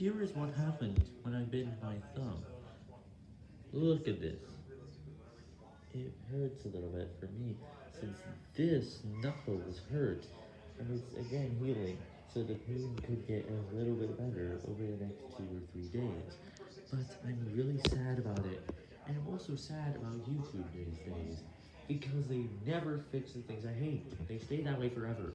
here is what happened when I bit my thumb. Look at this. It hurts a little bit for me, since this knuckle was hurt, and it's again healing, so the pain could get a little bit better over the next two or three days. But I'm really sad about it, and I'm also sad about YouTube these days, because they never fix the things I hate. They stay that way forever.